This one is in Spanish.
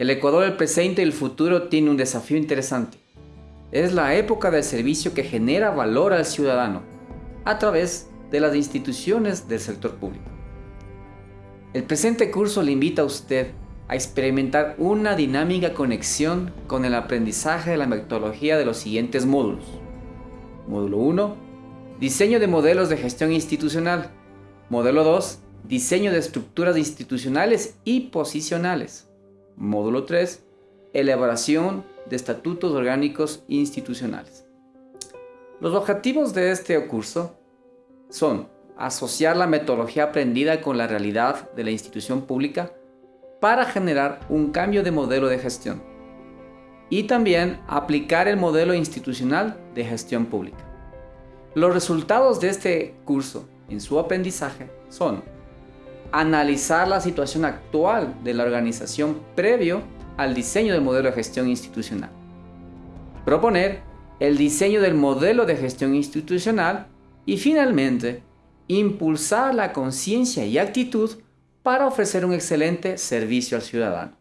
El Ecuador del presente y el futuro tiene un desafío interesante. Es la época del servicio que genera valor al ciudadano a través de las instituciones del sector público. El presente curso le invita a usted a experimentar una dinámica conexión con el aprendizaje de la metodología de los siguientes módulos. Módulo 1. Diseño de modelos de gestión institucional. Módulo 2. Diseño de estructuras institucionales y posicionales. Módulo 3. Elaboración de estatutos orgánicos institucionales. Los objetivos de este curso son asociar la metodología aprendida con la realidad de la institución pública para generar un cambio de modelo de gestión y también aplicar el modelo institucional de gestión pública. Los resultados de este curso en su aprendizaje son analizar la situación actual de la organización previo al diseño del modelo de gestión institucional, proponer el diseño del modelo de gestión institucional y finalmente impulsar la conciencia y actitud para ofrecer un excelente servicio al ciudadano.